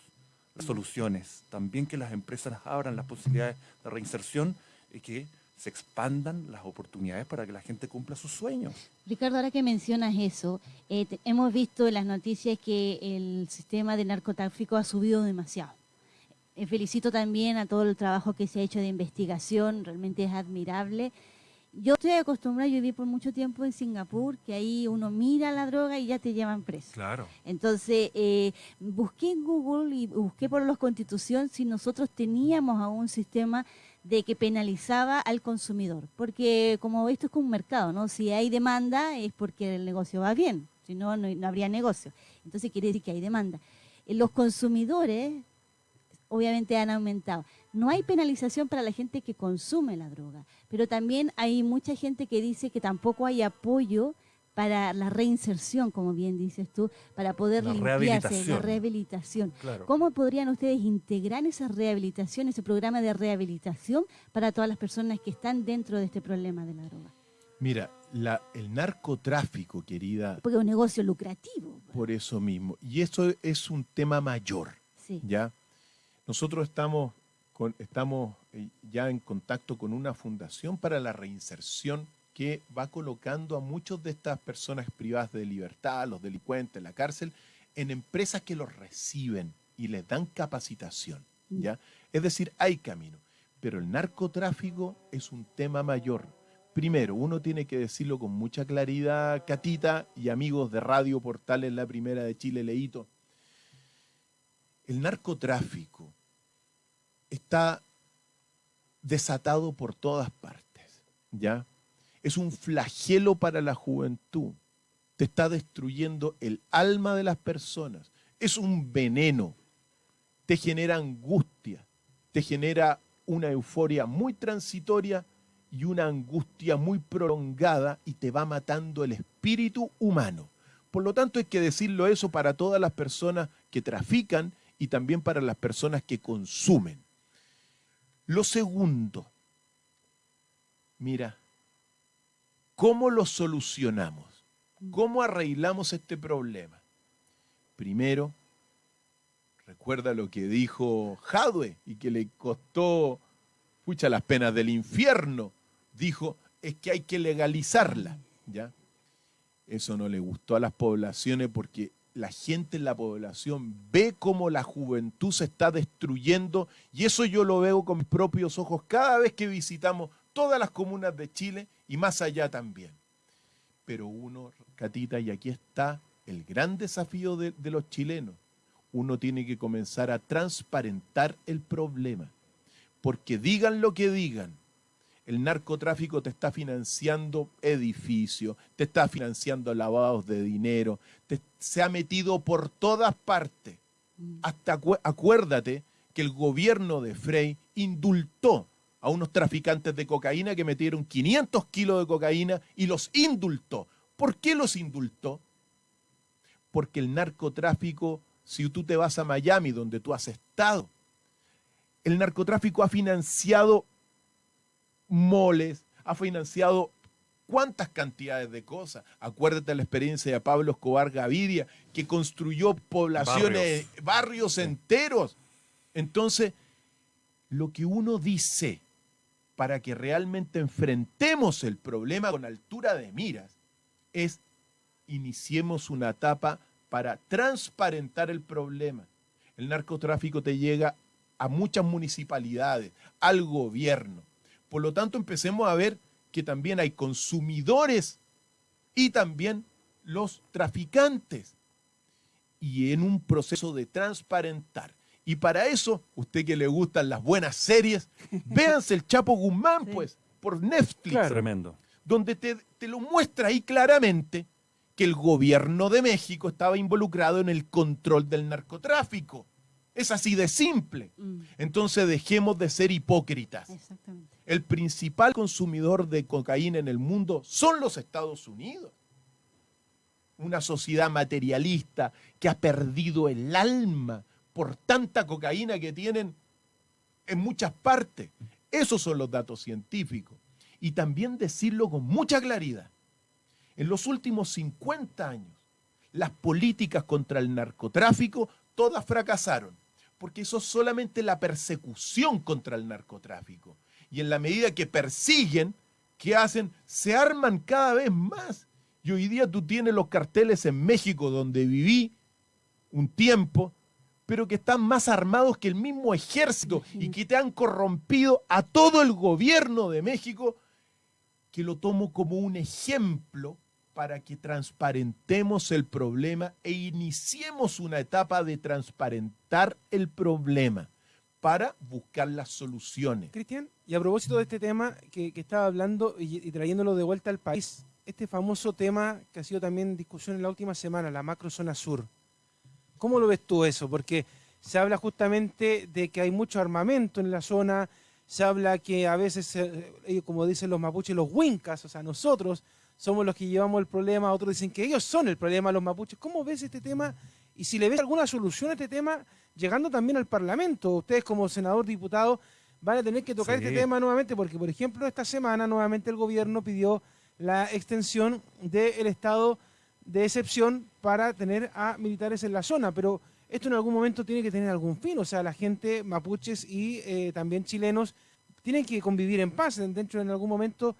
las soluciones. También que las empresas abran las posibilidades de reinserción y que se expandan las oportunidades para que la gente cumpla sus sueños. Ricardo, ahora que mencionas eso, eh, hemos visto en las noticias que el sistema de narcotráfico ha subido demasiado. Eh, felicito también a todo el trabajo que se ha hecho de investigación, realmente es admirable. Yo estoy acostumbrada, yo viví por mucho tiempo en Singapur, que ahí uno mira la droga y ya te llevan preso. Claro. Entonces, eh, busqué en Google y busqué por los constitución si nosotros teníamos aún un sistema de que penalizaba al consumidor, porque como esto es como un mercado, ¿no? Si hay demanda es porque el negocio va bien, si no, no, habría negocio. Entonces quiere decir que hay demanda. Eh, los consumidores obviamente han aumentado. No hay penalización para la gente que consume la droga, pero también hay mucha gente que dice que tampoco hay apoyo para la reinserción, como bien dices tú, para poder limpiarse, la rehabilitación. ¿Cómo podrían ustedes integrar esa rehabilitación, ese programa de rehabilitación para todas las personas que están dentro de este problema de la droga? Mira, el narcotráfico, querida... Porque es un negocio lucrativo. Pues. Por eso mismo. Y eso es un tema mayor, ¿ya? Nosotros estamos, estamos eh, ya en contacto con una fundación para la reinserción que va colocando a muchas de estas personas privadas de libertad, los delincuentes, en la cárcel, en empresas que los reciben y les dan capacitación. Mm. ¿ya? Es decir, hay camino. Pero el narcotráfico es un tema mayor. Primero, uno tiene que decirlo con mucha claridad, Catita y amigos de Radio Portal en la Primera de Chile, Leito. El narcotráfico está desatado por todas partes, ¿ya? Es un flagelo para la juventud. Te está destruyendo el alma de las personas. Es un veneno. Te genera angustia. Te genera una euforia muy transitoria y una angustia muy prolongada y te va matando el espíritu humano. Por lo tanto, hay que decirlo eso para todas las personas que trafican y también para las personas que consumen. Lo segundo, mira, ¿Cómo lo solucionamos? ¿Cómo arreglamos este problema? Primero, recuerda lo que dijo Jadwe y que le costó, pucha, las penas del infierno. Dijo, es que hay que legalizarla, ¿ya? Eso no le gustó a las poblaciones porque la gente en la población ve cómo la juventud se está destruyendo y eso yo lo veo con mis propios ojos cada vez que visitamos todas las comunas de Chile y más allá también. Pero uno, Catita, y aquí está el gran desafío de, los chilenos, uno tiene que comenzar a transparentar el problema. Porque digan lo que digan, el narcotráfico te está financiando edificios, te está financiando lavados de dinero, se ha metido por todas partes. Mm. Hasta acuérdate que el gobierno de Frey indultó a unos traficantes de cocaína que metieron 500 kilos de cocaína y los indultó. ¿Por qué los indultó? Porque el narcotráfico, si tú te vas a Miami, donde tú has estado, el narcotráfico ha financiado moles, ha financiado cuántas cantidades de cosas. Acuérdate la experiencia de Pablo Escobar Gaviria, que construyó poblaciones, barrios, enteros. Entonces, lo que uno dice para que realmente enfrentemos el problema con altura de miras es iniciemos una etapa para transparentar el problema. El narcotráfico te llega a muchas municipalidades, al gobierno. Por lo tanto, empecemos a ver que también hay consumidores y también los traficantes. Y en un proceso de transparentar. Y para eso, usted que le gustan las buenas series, (laughs) véanse el Chapo Guzmán, pues, por Netflix. Tremendo. Donde te, te lo muestra ahí claramente que el gobierno de México estaba involucrado en el control del narcotráfico. Es así de simple. Mm. Entonces dejemos de ser hipócritas. El principal consumidor de cocaína en el mundo son los Estados Unidos. Una sociedad materialista que ha perdido el alma por tanta cocaína que tienen en muchas partes. Esos son los datos científicos. Y también decirlo con mucha claridad. En los últimos 50 años, las políticas contra el narcotráfico todas fracasaron porque eso es solamente la persecución contra el narcotráfico. Y en la medida que persiguen, ¿qué hacen? Se arman cada vez más. Y hoy día tú tienes los carteles en México, donde viví un tiempo, pero que están más armados que el mismo ejército y que te han corrompido a todo el gobierno de México, que lo tomo como un ejemplo para que transparentemos el problema e iniciemos una etapa de transparentar el problema para buscar las soluciones. Cristian, y a propósito de este tema que, estaba hablando y, trayéndolo de vuelta al país, este famoso tema que ha sido también discusión en la última semana, la macrozona sur. ¿Cómo lo ves tú eso? Porque se habla justamente de que hay mucho armamento en la zona, se habla que a veces, eh, como dicen los mapuches, los huincas, o sea, nosotros somos los que llevamos el problema, otros dicen que ellos son el problema, los mapuches. ¿Cómo ves este tema? Y si le ves alguna solución a este tema, llegando también al Parlamento, ustedes como senador, diputado, van a tener que tocar este tema nuevamente, porque por ejemplo esta semana nuevamente el gobierno pidió la extensión del estado de excepción para tener a militares en la zona, pero esto en algún momento tiene que tener algún fin, o sea, la gente mapuches y eh, también chilenos tienen que convivir en paz, dentro en algún momento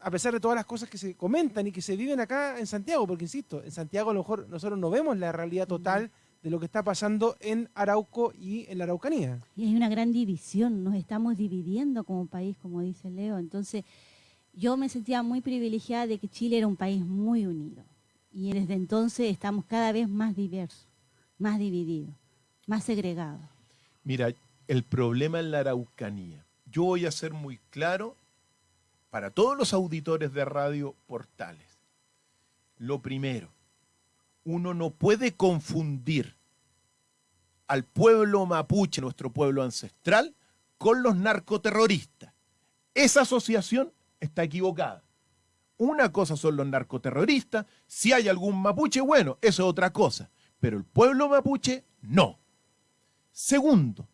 a pesar de todas las cosas que se comentan y que se viven acá en Santiago, porque insisto, en Santiago a lo mejor nosotros no vemos la realidad total de lo que está pasando en Arauco y en la Araucanía. Y hay una gran división, nos estamos dividiendo como país, como dice Leo. Entonces, yo me sentía muy privilegiada de que Chile era un país muy unido. Y desde entonces estamos cada vez más diversos, más divididos, más segregados. Mira, el problema en la Araucanía. Yo voy a ser muy claro para todos los auditores de radio portales. Lo primero, uno no puede confundir al pueblo mapuche, nuestro pueblo ancestral, con los narcoterroristas. Esa asociación está equivocada. Una cosa son los narcoterroristas, si hay algún mapuche, bueno, eso es otra cosa, pero el pueblo mapuche no. Segundo,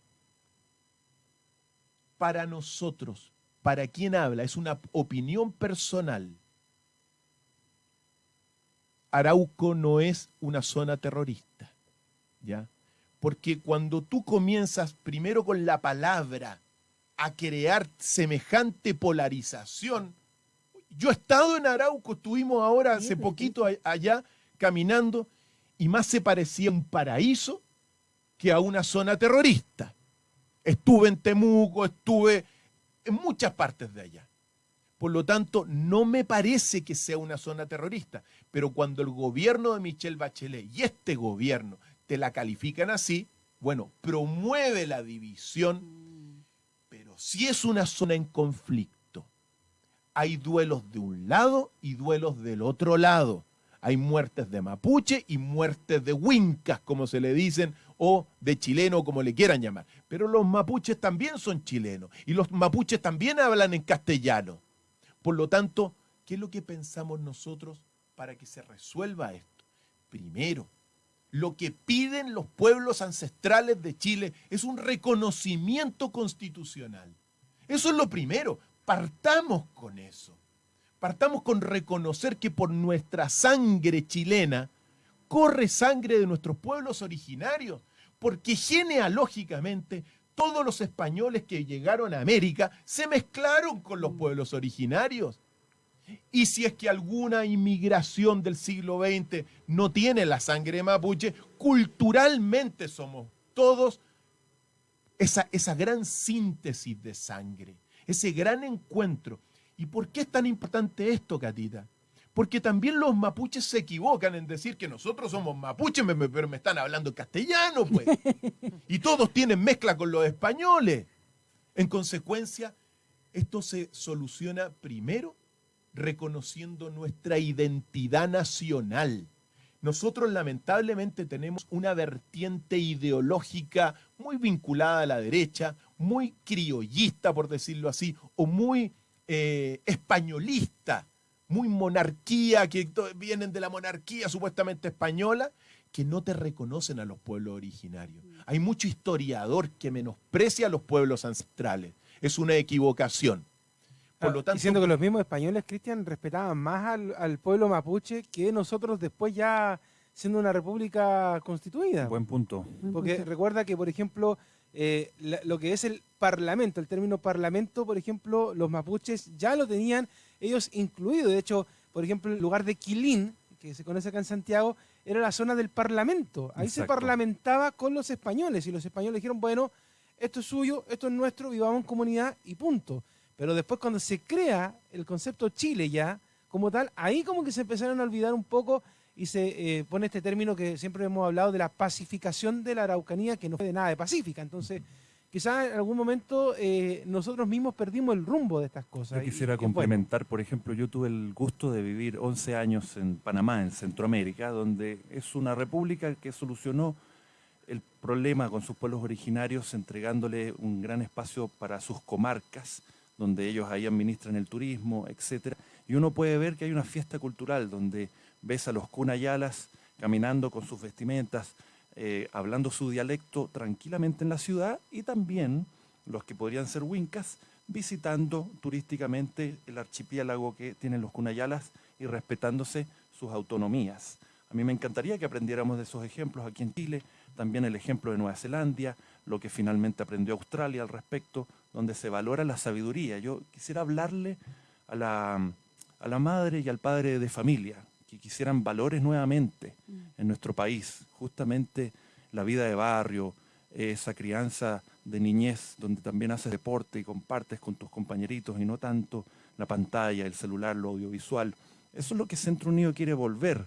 para nosotros, para quién habla, es una opinión personal. Arauco no es una zona terrorista, ¿ya? Porque cuando tú comienzas primero con la palabra a crear semejante polarización, yo he estado en Arauco, estuvimos ahora hace poquito allá caminando y más se parecía a un paraíso que a una zona terrorista. Estuve en Temuco, estuve en muchas partes de allá. Por lo tanto, no me parece que sea una zona terrorista. Pero cuando el gobierno de Michelle Bachelet y este gobierno te la califican así, bueno, promueve la división, pero si es una zona en conflicto, hay duelos de un lado y duelos del otro lado. Hay muertes de mapuche y muertes de huincas, como se le dicen, o de chileno, como le quieran llamar. Pero los mapuches también son chilenos y los mapuches también hablan en castellano. Por lo tanto, ¿qué es lo que pensamos nosotros para que se resuelva esto? Primero, lo que piden los pueblos ancestrales de Chile es un reconocimiento constitucional. Eso es lo primero. Partamos con eso. Partamos con reconocer que por nuestra sangre chilena corre sangre de nuestros pueblos originarios, porque genealógicamente todos los españoles que llegaron a América se mezclaron con los pueblos originarios. Y si es que alguna inmigración del siglo XX no tiene la sangre mapuche, culturalmente somos todos esa, esa gran síntesis de sangre, ese gran encuentro ¿Y por qué es tan importante esto, Catita? Porque también los mapuches se equivocan en decir que nosotros somos mapuches, pero me están hablando castellano, pues. (laughs) Y todos tienen mezcla con los españoles. En consecuencia, esto se soluciona primero reconociendo nuestra identidad nacional. Nosotros lamentablemente tenemos una vertiente ideológica muy vinculada a la derecha, muy criollista, por decirlo así, o muy eh, españolista, muy monarquía, que vienen de la monarquía supuestamente española, que no te reconocen a los pueblos originarios. Mm. Hay mucho historiador que menosprecia a los pueblos ancestrales. Es una equivocación. Por lo tanto, diciendo que los mismos españoles, Cristian, respetaban más al, pueblo mapuche que nosotros después ya siendo una república constituida. Buen punto. Porque recuerda que, por ejemplo, eh, lo que es el parlamento, el término parlamento, por ejemplo, los mapuches ya lo tenían ellos incluido. De hecho, por ejemplo, el lugar de Quilín, que se conoce acá en Santiago, era la zona del parlamento. Ahí se parlamentaba con los españoles y los españoles dijeron, bueno, esto es suyo, esto es nuestro, vivamos en comunidad y punto. Pero después cuando se crea el concepto Chile ya, como tal, ahí como que se empezaron a olvidar un poco y se eh, pone este término que siempre hemos hablado de la pacificación de la Araucanía, que no fue de nada de pacífica. Entonces, quizás en algún momento eh, nosotros mismos perdimos el rumbo de estas cosas. Yo quisiera complementar, por ejemplo, yo tuve el gusto de vivir 11 años en Panamá, en Centroamérica, donde es una república que solucionó el problema con sus pueblos originarios, entregándole un gran espacio para sus comarcas, donde ellos ahí administran el turismo, etcétera. Y uno puede ver que hay una fiesta cultural donde ves a los cunayalas caminando con sus vestimentas, eh, hablando su dialecto tranquilamente en la ciudad y también los que podrían ser huincas visitando turísticamente el archipiélago que tienen los cunayalas y respetándose sus autonomías. A mí me encantaría que aprendiéramos de esos ejemplos aquí en Chile, también el ejemplo de Nueva Zelanda, lo que finalmente aprendió Australia al respecto, donde se valora la sabiduría. Yo quisiera hablarle a la, a la madre y al padre de familia, que quisieran valores nuevamente mm. en nuestro país, justamente la vida de barrio, esa crianza de niñez donde también haces deporte y compartes con tus compañeritos y no tanto la pantalla, el celular, lo audiovisual. Eso es lo que Centro Unido quiere volver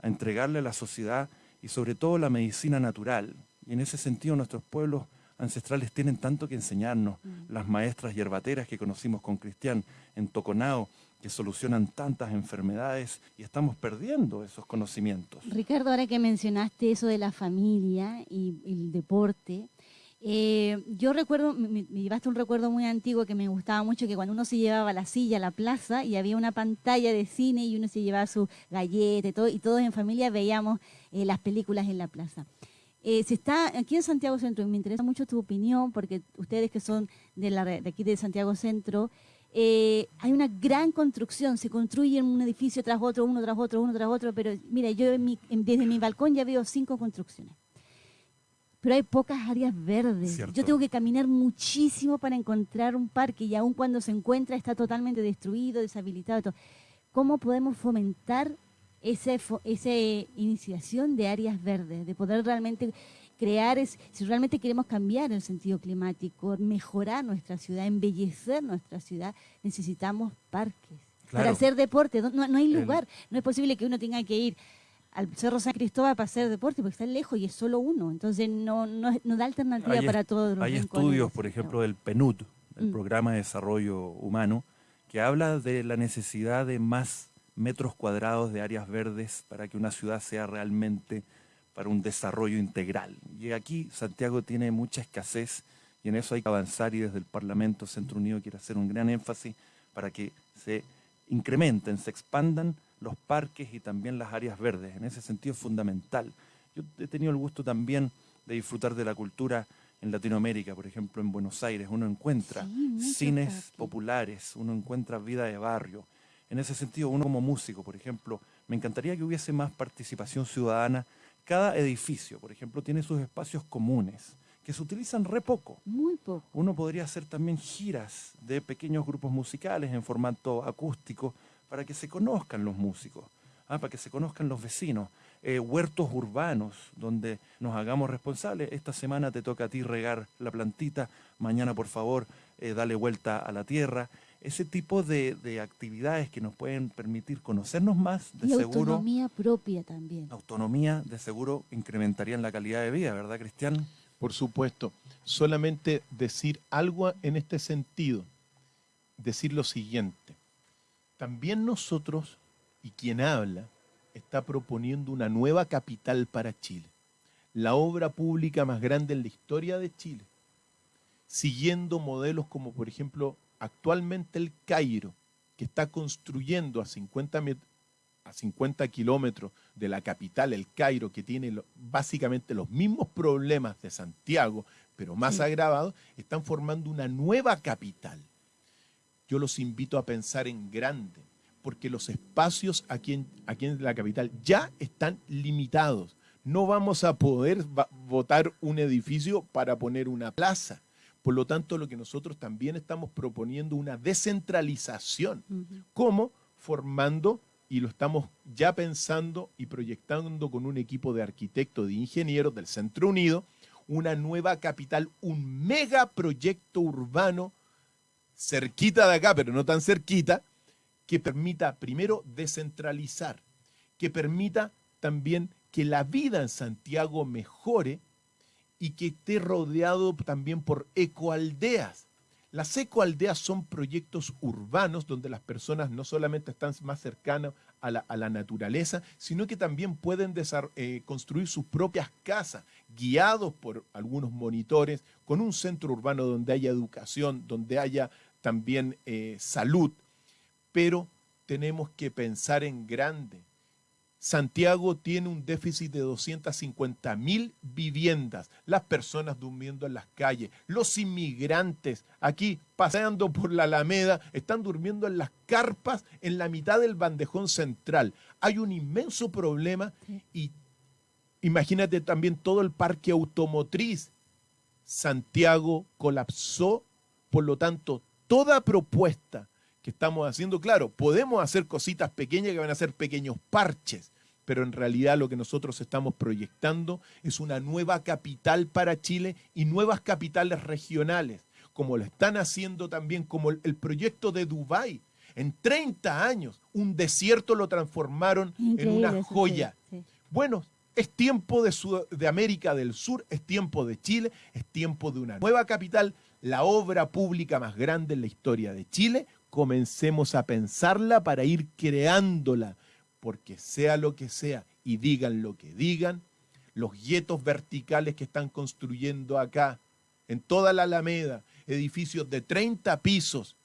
a entregarle a la sociedad y sobre todo la medicina natural. Y en ese sentido nuestros pueblos ancestrales tienen tanto que enseñarnos. Mm. Las maestras yerbateras que conocimos con Cristian en Toconao, que solucionan tantas enfermedades y estamos perdiendo esos conocimientos. Ricardo, ahora que mencionaste eso de la familia y el deporte, eh, yo recuerdo, me, llevaste un recuerdo muy antiguo que me gustaba mucho, que cuando uno se llevaba la silla a la plaza y había una pantalla de cine y uno se llevaba su galleta y todo, y todos en familia veíamos eh, las películas en la plaza. Eh, se está aquí en Santiago Centro, y me interesa mucho tu opinión, porque ustedes que son de, la, de aquí de Santiago Centro, eh, hay una gran construcción, se construye un edificio tras otro, uno tras otro, uno tras otro, pero mira, yo desde mi balcón ya veo cinco construcciones. Pero hay pocas áreas verdes. Yo tengo que caminar muchísimo para encontrar un parque y aun cuando se encuentra está totalmente destruido, deshabilitado. ¿Cómo podemos fomentar esa iniciación de áreas verdes, de poder realmente crear, es, si realmente queremos cambiar el sentido climático, mejorar nuestra ciudad, embellecer nuestra ciudad, necesitamos parques. Para hacer deporte, no, no hay lugar, no es posible que uno tenga que ir al Cerro San Cristóbal para hacer deporte porque está lejos y es solo uno, entonces no, no, da alternativa para todos los Hay estudios, por ejemplo, del PNUD, el mm. Programa de Desarrollo Humano, que habla de la necesidad de más metros cuadrados de áreas verdes para que una ciudad sea realmente para un desarrollo integral. Y aquí Santiago tiene mucha escasez y en eso hay que avanzar y desde el Parlamento Centro Unido quiere hacer un gran énfasis para que se incrementen, se expandan los parques y también las áreas verdes. En ese sentido es fundamental. Yo he tenido el gusto también de disfrutar de la cultura en Latinoamérica, por ejemplo en Buenos Aires, uno encuentra cines populares, uno encuentra vida de barrio. En ese sentido, uno como músico, por ejemplo, me encantaría que hubiese más participación ciudadana. Cada edificio, por ejemplo, tiene sus espacios comunes que se utilizan re poco. Muy poco. Uno podría hacer también giras de pequeños grupos musicales en formato acústico para que se conozcan los músicos, ¿ah? para que se conozcan los vecinos. Eh, huertos urbanos donde nos hagamos responsables. Esta semana te toca a ti regar la plantita, mañana por favor eh, dale vuelta a la tierra. Ese tipo de, actividades que nos pueden permitir conocernos más, de y seguro. Autonomía propia también. Autonomía, de seguro, incrementarían la calidad de vida, ¿verdad, Cristian? Por supuesto. Solamente decir algo en este sentido. Decir lo siguiente. También nosotros, y quien habla, está proponiendo una nueva capital para Chile, la obra pública más grande en la historia de Chile, siguiendo modelos como por ejemplo actualmente el Cairo, que está construyendo a 50, a 50 kilómetros de la capital, el Cairo, que tiene básicamente los mismos problemas de Santiago, pero más agravados, están formando una nueva capital. Yo los invito a pensar en grande, porque los espacios aquí en, aquí en la capital ya están limitados. No vamos a poder votar un edificio para poner una plaza. Por lo tanto, lo que nosotros también estamos proponiendo una descentralización. ¿Cómo? Formando, y lo estamos ya pensando y proyectando con un equipo de arquitectos, de ingenieros del Centro Unido, una nueva capital, un megaproyecto urbano cerquita de acá, pero no tan cerquita, que permita primero descentralizar, que permita también que la vida en Santiago mejore y que esté rodeado también por ecoaldeas. Las ecoaldeas son proyectos urbanos donde las personas no solamente están más cercanas a la, naturaleza, sino que también pueden eh, construir sus propias casas, guiados por algunos monitores, con un centro urbano donde haya educación, donde haya también eh, salud, pero tenemos que pensar en grande. Santiago tiene un déficit de 250 mil viviendas, las personas durmiendo en las calles, los inmigrantes aquí paseando por la Alameda, están durmiendo en las carpas en la mitad del bandejón central. Hay un inmenso problema y imagínate también todo el parque automotriz. Santiago colapsó, por lo tanto, toda propuesta que estamos haciendo, claro, podemos hacer cositas pequeñas que van a ser pequeños parches, pero en realidad lo que nosotros estamos proyectando es una nueva capital para Chile y nuevas capitales regionales, como lo están haciendo también como el, proyecto de Dubái. En 30 años, un desierto lo transformaron en una joya. Bueno, es tiempo de, de América del Sur, es tiempo de Chile, es tiempo de una nueva capital la obra pública más grande en la historia de Chile, comencemos a pensarla para ir creándola, porque sea lo que sea y digan lo que digan, los guetos verticales que están construyendo acá, en toda la Alameda, edificios de 30 pisos,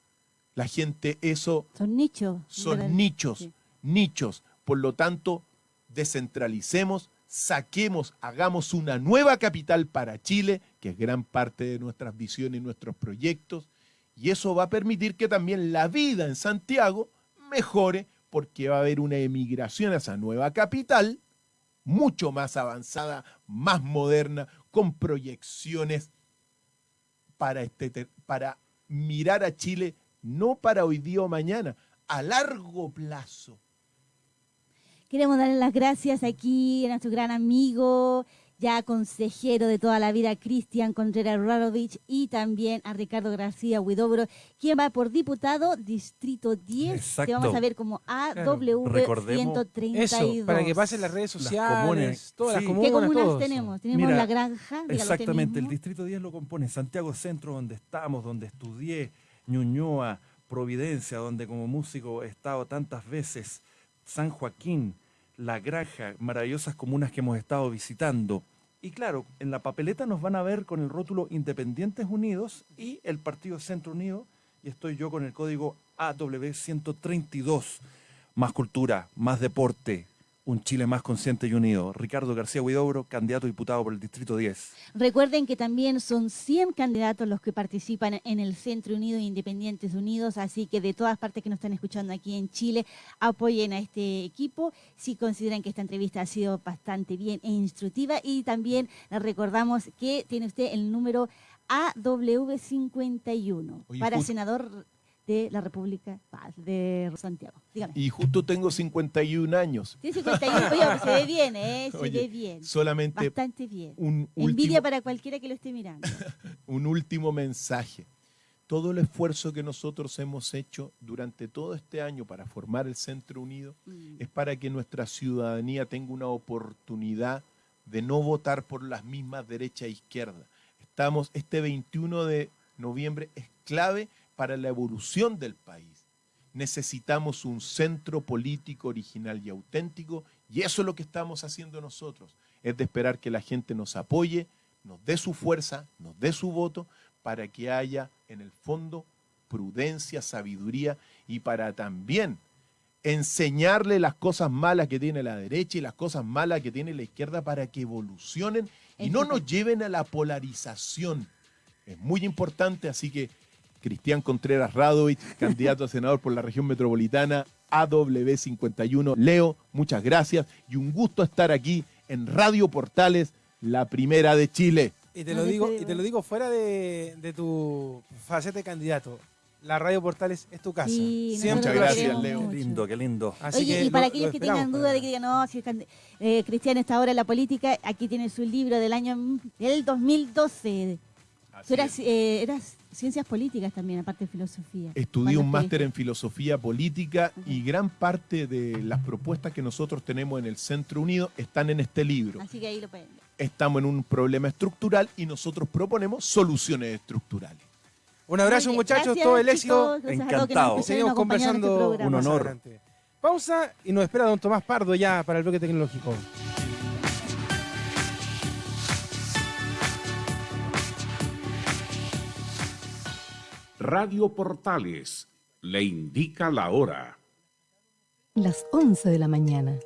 la gente eso... Son nichos. Son nichos, nichos. Por lo tanto, descentralicemos, saquemos, hagamos una nueva capital para Chile, que es gran parte de nuestras visiones y nuestros proyectos, y eso va a permitir que también la vida en Santiago mejore, porque va a haber una emigración a esa nueva capital, mucho más avanzada, más moderna, con proyecciones para, este, para mirar a Chile no para hoy día o mañana, a largo plazo. Queremos darle las gracias aquí a nuestro gran amigo ya consejero de toda la vida, Cristian Contreras Rarovich, y también a Ricardo García Huidobro, quien va por diputado Distrito 10. Exacto. Te vamos a ver como AW132. Eso, para que pasen las redes sociales, todas las comunas. ¿Qué comunas todos. tenemos? Tenemos Mira, La Granja. Exactamente, el. Distrito 10 lo compone Santiago Centro, donde estamos, donde estudié, Ñuñoa, Providencia, donde como músico he estado tantas veces, San Joaquín, La Granja, maravillosas comunas que hemos estado visitando. Y claro, en la papeleta nos van a ver con el rótulo Independientes Unidos y el Partido Centro Unido, y estoy yo con el código AW132. Más cultura, más deporte, un Chile más consciente y unido. Ricardo García Huidobro, candidato a diputado por el Distrito 10. Recuerden que también son 100 candidatos los que participan en el Centro Unido e Independientes Unidos, así que de todas partes que nos están escuchando aquí en Chile, apoyen a este equipo si consideran que esta entrevista ha sido bastante bien e instructiva y también les recordamos que tiene usted el número AW51 Oye, para senador de la República de Santiago. Dígame. Y justo tengo 51 años. Tiene 51, oye, se ve bien, ¿eh? Se Oye, ve bien. Solamente Bastante bien. un Envidia último, para cualquiera que lo esté mirando. (laughs) un último mensaje. Todo el esfuerzo que nosotros hemos hecho durante todo este año para formar el Centro Unido Mm. es para que nuestra ciudadanía tenga una oportunidad de no votar por las mismas derecha e izquierda. Estamos, este 21 de noviembre es clave para la evolución del país. Necesitamos un centro político original y auténtico y eso es lo que estamos haciendo nosotros. Es de esperar que la gente nos apoye, nos dé su fuerza, nos dé su voto para que haya en el fondo prudencia, sabiduría y para también enseñarle las cosas malas que tiene la derecha y las cosas malas que tiene la izquierda para que evolucionen y no nos lleven a la polarización. Es muy importante, así que Cristian Contreras Radovich, (laughs) candidato a senador por la región metropolitana, AW51. Leo, muchas gracias y un gusto estar aquí en Radio Portales, la primera de Chile. Y te lo digo, y te lo digo fuera de, de tu faceta de candidato. La Radio Portales es tu casa. Sí, Siempre Muchas gracias, Leo. Qué lindo, qué lindo. Así Oye, que y para lo- aquellos lo que tengan duda de que digan, no, si can- eh, Cristian está ahora en la política, aquí tiene su libro del año mm, del 2012. Eso era, eh, ciencias políticas también, aparte de filosofía. Estudié un máster en filosofía política y gran parte de las propuestas que nosotros tenemos en el Centro Unido están en este libro. Así que ahí lo pueden ver. Estamos en un problema estructural y nosotros proponemos soluciones estructurales. Un abrazo, muchachos, gracias, todo el éxito. chicos, que Encantado. Escucharon, seguimos este conversando. Un honor. Pausa y nos espera don Tomás Pardo ya para el bloque tecnológico. Radio Portales le indica la hora. Las 11 de la mañana.